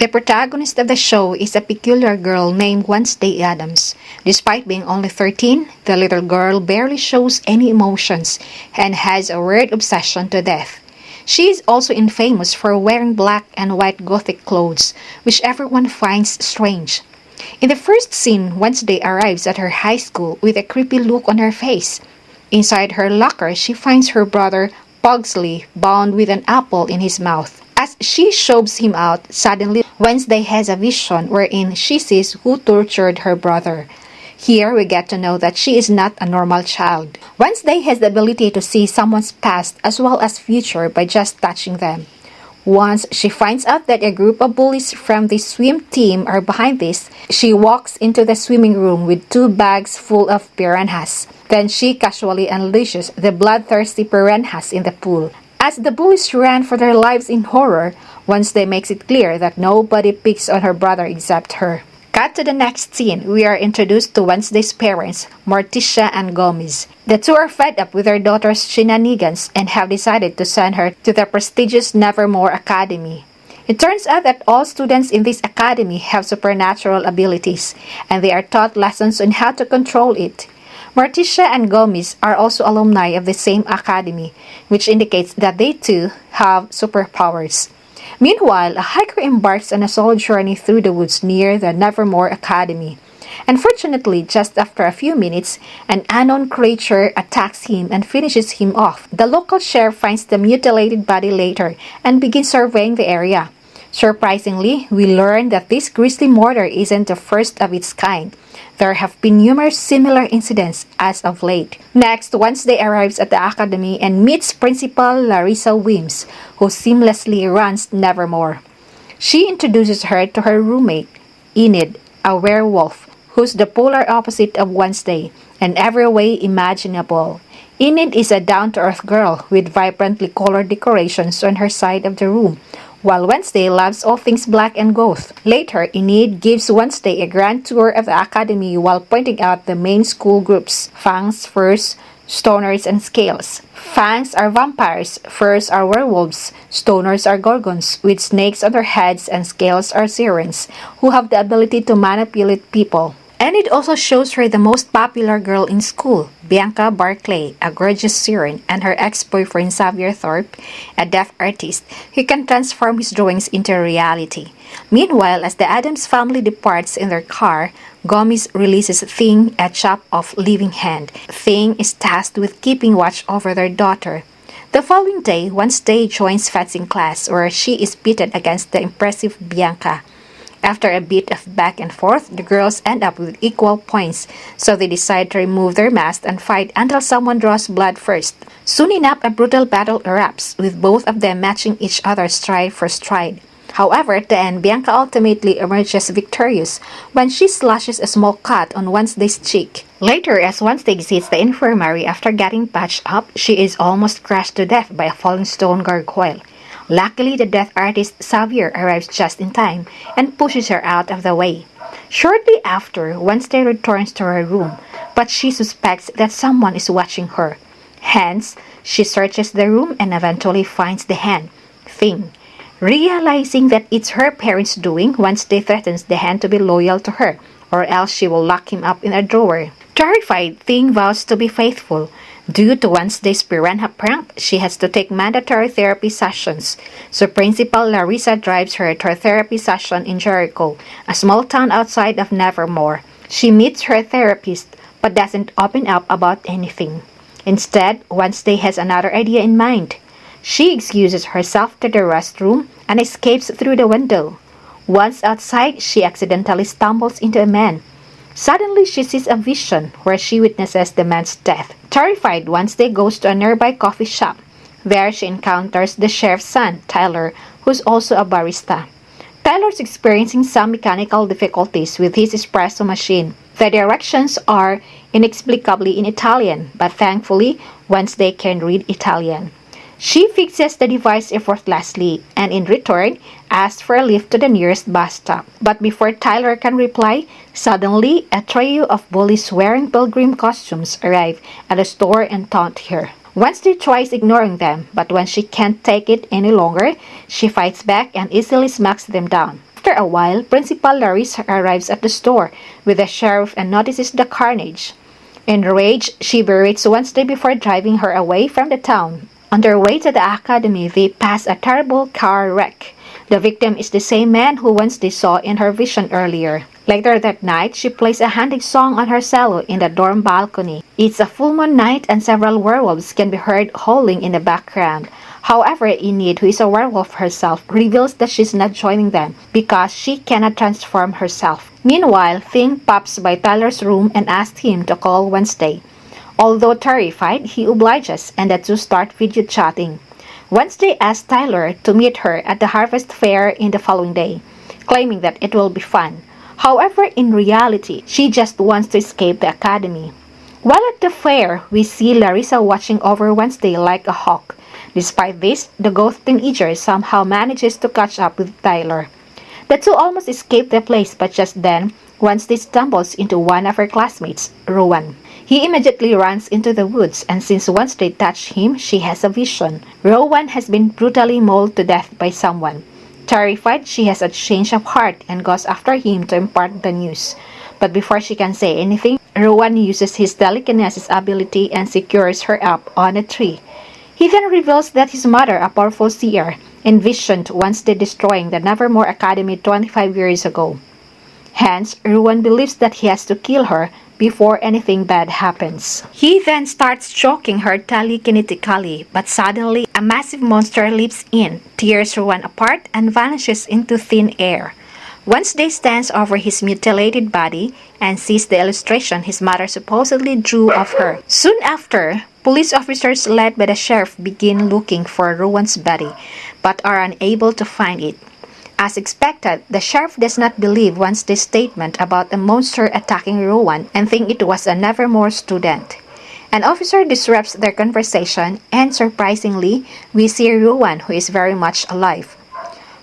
The protagonist of the show is a peculiar girl named Wednesday Addams. Despite being only 13, the little girl barely shows any emotions and has a weird obsession to death. She is also infamous for wearing black and white gothic clothes, which everyone finds strange. In the first scene, Wednesday arrives at her high school with a creepy look on her face. Inside her locker, she finds her brother Pugsley bound with an apple in his mouth. She shoves him out, suddenly Wednesday has a vision wherein she sees who tortured her brother. Here we get to know that she is not a normal child. Wednesday has the ability to see someone's past as well as future by just touching them. Once she finds out that a group of bullies from the swim team are behind this, she walks into the swimming room with two bags full of piranhas. Then she casually unleashes the bloodthirsty piranhas in the pool. As the bullies ran for their lives in horror, Wednesday makes it clear that nobody picks on her brother except her. Cut to the next scene, we are introduced to Wednesday's parents, Morticia and Gomez. The two are fed up with their daughter's shenanigans and have decided to send her to the prestigious Nevermore Academy. It turns out that all students in this academy have supernatural abilities, and they are taught lessons on how to control it. Morticia and Gomez are also alumni of the same academy, which indicates that they too have superpowers. Meanwhile, a hiker embarks on a solo journey through the woods near the Nevermore Academy. Unfortunately, just after a few minutes, an unknown creature attacks him and finishes him off. The local sheriff finds the mutilated body later and begins surveying the area. Surprisingly, we learn that this grisly murder isn't the first of its kind. There have been numerous similar incidents as of late. Next, Wednesday arrives at the academy and meets Principal Larissa Weems, who seamlessly runs Nevermore. She introduces her to her roommate, Enid, a werewolf, who's the polar opposite of Wednesday in every way imaginable. Enid is a down-to-earth girl with vibrantly colored decorations on her side of the room, while Wednesday loves all things black and goth. Later, Enid gives Wednesday a grand tour of the academy while pointing out the main school groups, Fangs, Furs, Stoners, and Scales. Fangs are vampires, Furs are werewolves, Stoners are gorgons with snakes on their heads, and Scales are sirens, who have the ability to manipulate people. And it also shows her the most popular girl in school, Bianca Barclay, a gorgeous siren, and her ex-boyfriend Xavier Thorpe, a deaf artist who can transform his drawings into reality. Meanwhile, as the Addams family departs in their car, Gomez releases Thing, a chop of living hand. Thing is tasked with keeping watch over their daughter. The following day, Wednesday joins fencing class where she is pitted against the impressive Bianca. After a bit of back and forth, the girls end up with equal points, so they decide to remove their masks and fight until someone draws blood first. Soon enough, a brutal battle erupts, with both of them matching each other stride for stride. However, at the end, Bianca ultimately emerges victorious when she slashes a small cut on Wednesday's cheek. Later, as Wednesday visits the infirmary after getting patched up, she is almost crushed to death by a falling stone gargoyle. Luckily, the death artist Xavier arrives just in time and pushes her out of the way. Shortly after, Wednesday returns to her room, but she suspects that someone is watching her. Hence, she searches the room and eventually finds the hand, Thing. Realizing that it's her parents' doing, Wednesday threatens the hand to be loyal to her, or else she will lock him up in a drawer. Terrified, Thing vows to be faithful, Due to Wednesday's piranha prank, she has to take mandatory therapy sessions. So Principal Larissa drives her to a therapy session in Jericho, a small town outside of Nevermore. She meets her therapist but doesn't open up about anything. Instead, Wednesday has another idea in mind. She excuses herself to the restroom and escapes through the window. Once outside, she accidentally stumbles into a man Suddenly, she sees a vision where she witnesses the man's death. Terrified, Wednesday goes to a nearby coffee shop. There, she encounters the sheriff's son, Tyler, who's also a barista. Tyler's experiencing some mechanical difficulties with his espresso machine. The directions are inexplicably in Italian, but thankfully, Wednesday can read Italian. She fixes the device effortlessly and in return asks for a lift to the nearest bus stop. But before Tyler can reply, suddenly a trio of bullies wearing pilgrim costumes arrive at the store and taunt her. Wednesday tries ignoring them, but when she can't take it any longer, she fights back and easily smacks them down. After a while, Principal Larissa arrives at the store with the sheriff and notices the carnage. Enraged, she berates Wednesday before driving her away from the town. On their way to the academy, they pass a terrible car wreck. The victim is the same man who Wednesday saw in her vision earlier. Later that night, she plays a haunting song on her cello in the dorm balcony. It's a full moon night and several werewolves can be heard howling in the background. However, Enid, who is a werewolf herself, reveals that she's not joining them because she cannot transform herself. Meanwhile, Thing pops by Tyler's room and asks him to call Wednesday. Although terrified, he obliges and the two start video chatting. Wednesday asks Tyler to meet her at the harvest fair in the following day, claiming that it will be fun. However, in reality, she just wants to escape the academy. While at the fair, we see Larissa watching over Wednesday like a hawk. Despite this, the ghost teenager somehow manages to catch up with Tyler. The two almost escape the place, but just then, Wednesday stumbles into one of her classmates, Rowan. He immediately runs into the woods, and since once they touch him, she has a vision. Rowan has been brutally mauled to death by someone. Terrified, she has a change of heart and goes after him to impart the news. But before she can say anything, Rowan uses his telekinesis ability and secures her up on a tree. He then reveals that his mother, a powerful seer, envisioned once Wednesday destroying the Nevermore Academy 25 years ago. Hence, Rowan believes that he has to kill her before anything bad happens. He then starts choking her telekinetically, but suddenly a massive monster leaps in, tears Rowan apart, and vanishes into thin air. Wednesday stands over his mutilated body and sees the illustration his mother supposedly drew of her. Soon after, police officers led by the sheriff begin looking for Rowan's body, but are unable to find it. As expected, the sheriff does not believe Wednesday's statement about a monster attacking Rowan and think it was a Nevermore student. An officer disrupts their conversation and surprisingly, we see Rowan who is very much alive.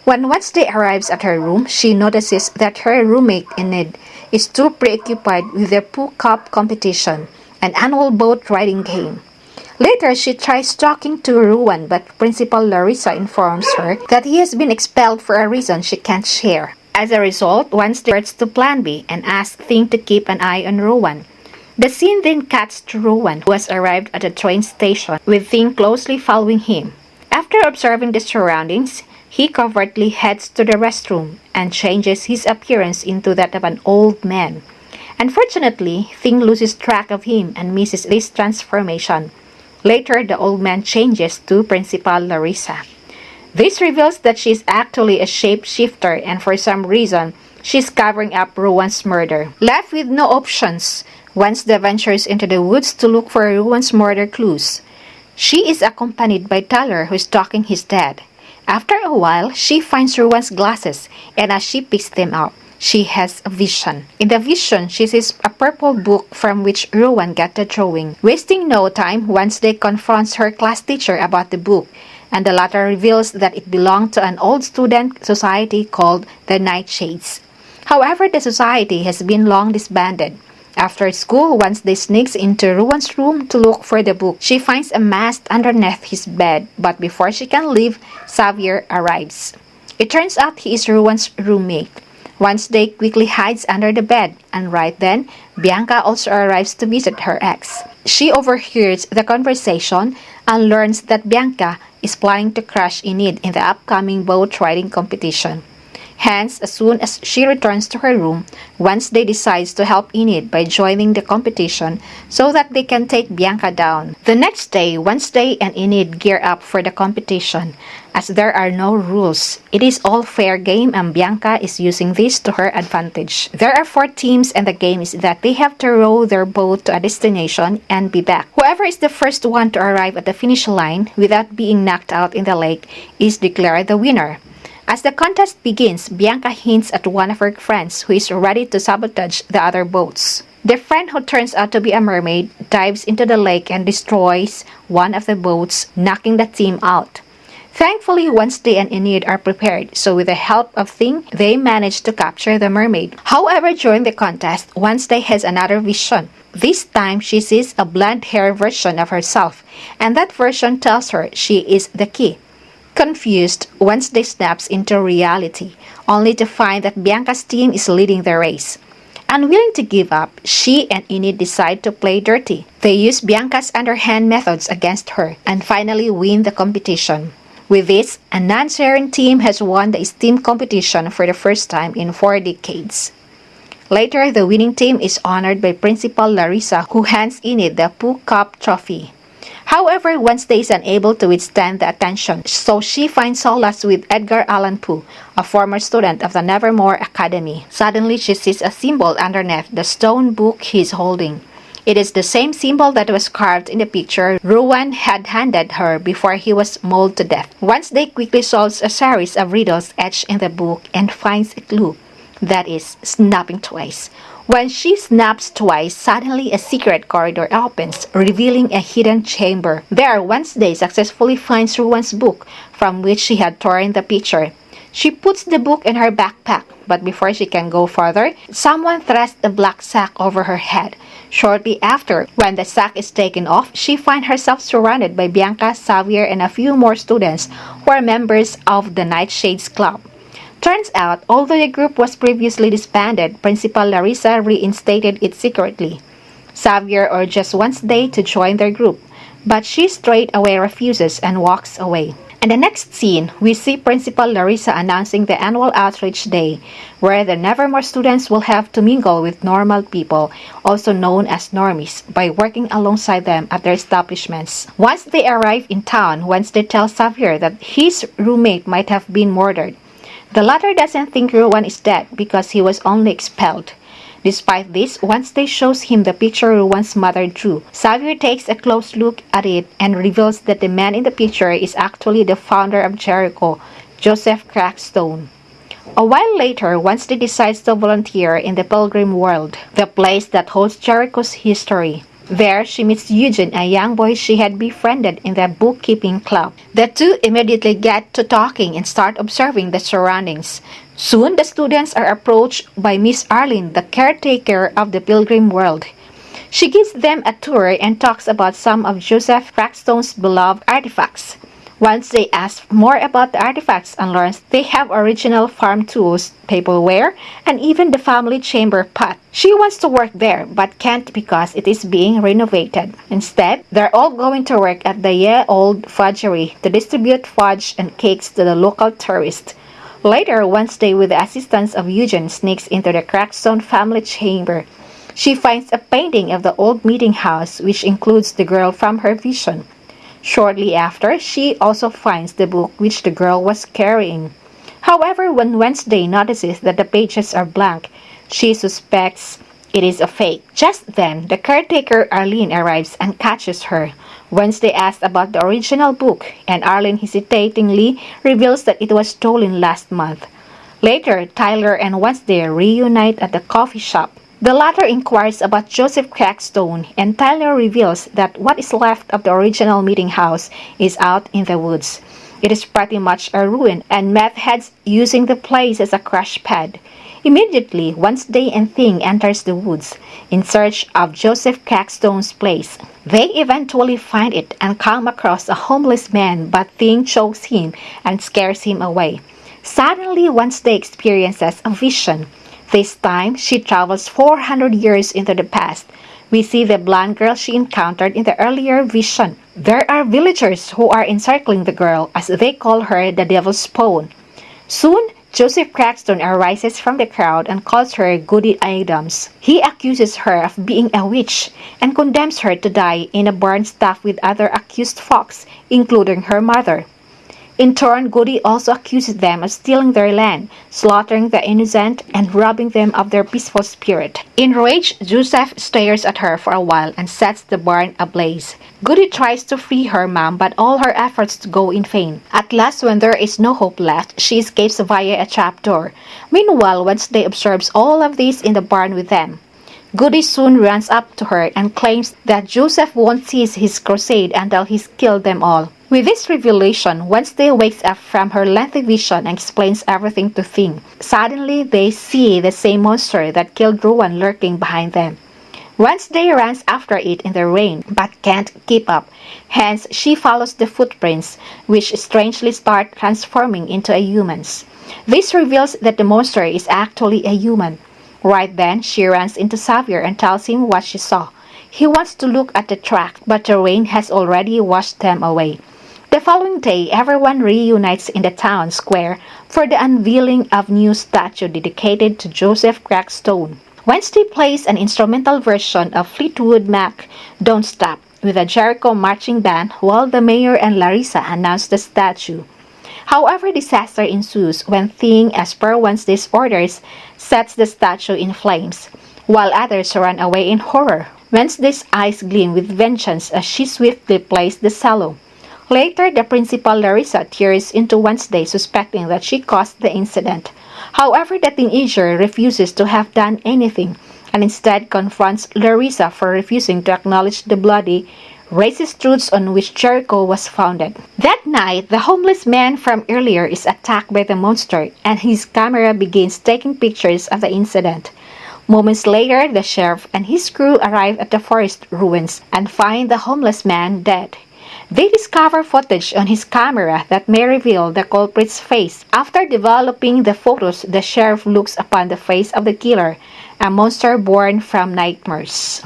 When Wednesday arrives at her room, she notices that her roommate Enid is too preoccupied with the Poe Cup competition, an annual boat riding game. Later, she tries talking to Rowan, but Principal Larissa informs her that he has been expelled for a reason she can't share. As a result, Wednesday starts to Plan B and asks Thing to keep an eye on Rowan. The scene then cuts to Rowan, who has arrived at a train station, with Thing closely following him. After observing the surroundings, he covertly heads to the restroom and changes his appearance into that of an old man. Unfortunately, Thing loses track of him and misses this transformation. Later, the old man changes to Principal Larissa. This reveals that she is actually a shapeshifter and for some reason, she's covering up Rowan's murder. Left with no options, Wednesday ventures into the woods to look for Rowan's murder clues. She is accompanied by Tyler who is stalking his dad. After a while, she finds Rowan's glasses and as she picks them up, she has a vision. In the vision, she sees a purple book from which Rowan got the drawing. Wasting no time, Wednesday confronts her class teacher about the book, and the latter reveals that it belonged to an old student society called the Nightshades. However, the society has been long disbanded. After school, Wednesday sneaks into Rowan's room to look for the book. She finds a mask underneath his bed, but before she can leave, Xavier arrives. It turns out he is Rowan's roommate. Wednesday quickly hides under the bed, and right then, Bianca also arrives to visit her ex. She overhears the conversation and learns that Bianca is planning to crush Enid in the upcoming boat riding competition. Hence, as soon as she returns to her room, Wednesday decides to help Enid by joining the competition so that they can take Bianca down. The next day, Wednesday and Enid gear up for the competition. As there are no rules, it is all fair game and Bianca is using this to her advantage. There are four teams and the game is that they have to row their boat to a destination and be back. Whoever is the first one to arrive at the finish line without being knocked out in the lake is declared the winner. As the contest begins, Bianca hints at one of her friends who is ready to sabotage the other boats. The friend who turns out to be a mermaid dives into the lake and destroys one of the boats, knocking the team out. Thankfully, Wednesday and Enid are prepared, so with the help of Thing, they manage to capture the mermaid. However, during the contest, Wednesday has another vision. This time, she sees a blonde hair version of herself, and that version tells her she is the key. Confused, Wednesday snaps into reality, only to find that Bianca's team is leading the race. Unwilling to give up, she and Enid decide to play dirty. They use Bianca's underhand methods against her and finally win the competition. With this, a non-sharing team has won the esteemed competition for the first time in four decades. Later, the winning team is honored by Principal Larissa who hands Enid the Poe Cup trophy. However, Wednesday is unable to withstand the attention, so she finds solace with Edgar Allan Poe, a former student of the Nevermore Academy. Suddenly, she sees a symbol underneath the stone book he is holding. It is the same symbol that was carved in the picture Rowan had handed her before he was mauled to death. Wednesday quickly solves a series of riddles etched in the book and finds a clue. That is, snapping twice. When she snaps twice, suddenly a secret corridor opens, revealing a hidden chamber. There, Wednesday successfully finds Rowan's book, from which she had torn the picture. She puts the book in her backpack, but before she can go further, someone thrusts a black sack over her head. Shortly after, when the sack is taken off, she finds herself surrounded by Bianca, Xavier, and a few more students who are members of the Nightshades Club. Turns out, although the group was previously disbanded, Principal Larissa reinstated it secretly. Xavier urges Wednesday to join their group, but she straight away refuses and walks away. In the next scene, we see Principal Larissa announcing the annual outreach day, where the Nevermore students will have to mingle with normal people, also known as normies, by working alongside them at their establishments. Once they arrive in town, Wednesday tells Xavier that his roommate might have been murdered. The latter doesn't think Rowan is dead because he was only expelled. Despite this, Wednesday shows him the picture Rowan's mother drew. Xavier takes a close look at it and reveals that the man in the picture is actually the founder of Jericho, Joseph Crackstone. A while later, Once Wednesday decides to volunteer in the Pilgrim World, the place that holds Jericho's history. There, she meets Eugene, a young boy she had befriended in the bookkeeping club. The two immediately get to talking and start observing the surroundings. Soon, the students are approached by Miss Arlene, the caretaker of the Pilgrim World. She gives them a tour and talks about some of Joseph Crackstone's beloved artifacts. Once they ask more about the artifacts and learns they have original farm tools, tableware, and even the family chamber pot. She wants to work there but can't because it is being renovated. Instead, they're all going to work at the Ye Old Fudgery to distribute fudge and cakes to the local tourists. Later, Wednesday, with the assistance of Eugene, sneaks into the Crackstone family chamber. She finds a painting of the old meeting house, which includes the girl from her vision. Shortly after, she also finds the book which the girl was carrying. However, when Wednesday notices that the pages are blank, she suspects it is a fake. Just then, the caretaker Arlene arrives and catches her. Wednesday asks about the original book, and Arlene hesitatingly reveals that it was stolen last month. Later, Tyler and Wednesday reunite at the coffee shop. The latter inquires about Joseph Crackstone, and Tyler reveals that what is left of the original meeting house is out in the woods. It is pretty much a ruin, and meth heads using the place as a crash pad. Immediately, once Wednesday and Thing enters the woods in search of Joseph Crackstone's place. They eventually find it and come across a homeless man, but Thing chokes him and scares him away. Suddenly, Wednesday experiences a vision. This time, she travels 400 years into the past. We see the blonde girl she encountered in the earlier vision. There are villagers who are encircling the girl as they call her the devil's spawn. Soon, Joseph Crackstone arises from the crowd and calls her Goody Addams. He accuses her of being a witch and condemns her to die in a barn stuffed with other accused folks, including her mother. In turn, Goody also accuses them of stealing their land, slaughtering the innocent, and robbing them of their peaceful spirit. Enraged, Joseph stares at her for a while and sets the barn ablaze. Goody tries to free her mom, but all her efforts go in vain. At last, when there is no hope left, she escapes via a trapdoor. Meanwhile, Wednesday observes all of this in the barn with them. Goody soon runs up to her and claims that Joseph won't cease his crusade until he's killed them all. With this revelation, Wednesday wakes up from her lengthy vision and explains everything to Thing. Suddenly, they see the same monster that killed Rowan lurking behind them. Wednesday runs after it in the rain but can't keep up. Hence, she follows the footprints, which strangely start transforming into a human's. This reveals that the monster is actually a human. Right then, she runs into Xavier and tells him what she saw. He wants to look at the track, but the rain has already washed them away. The following day, everyone reunites in the town square for the unveiling of new statue dedicated to Joseph Crackstone. Wednesday plays an instrumental version of Fleetwood Mac, Don't Stop, with a Jericho marching band while the mayor and Larissa announce the statue. However, disaster ensues when Thing, as per Wednesday's orders, sets the statue in flames, while others run away in horror. Wednesday's eyes gleam with vengeance as she swiftly plays the cello. Later, the principal Larissa tears into Wednesday suspecting that she caused the incident. However, the teenager refuses to have done anything and instead confronts Larissa for refusing to acknowledge the bloody, racist truths on which Jericho was founded. That night, the homeless man from earlier is attacked by the monster and his camera begins taking pictures of the incident. Moments later, the sheriff and his crew arrive at the forest ruins and find the homeless man dead. They discover footage on his camera that may reveal the culprit's face. After developing the photos, the sheriff looks upon the face of the killer, a monster born from nightmares.